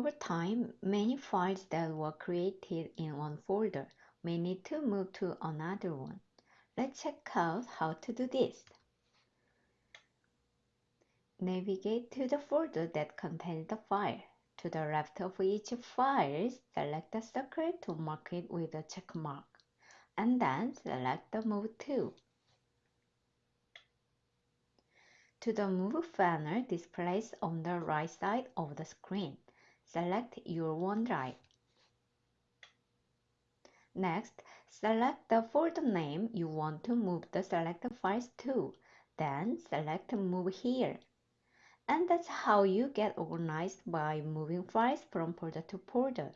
Over time, many files that were created in one folder may need to move to another one. Let's check out how to do this. Navigate to the folder that contains the file. To the left of each file, select the circle to mark it with a check mark, and then select the Move to. To the Move panel displays on the right side of the screen. Select your OneDrive. Next, select the folder name you want to move the selected files to. Then select Move here. And that's how you get organized by moving files from folder to folder.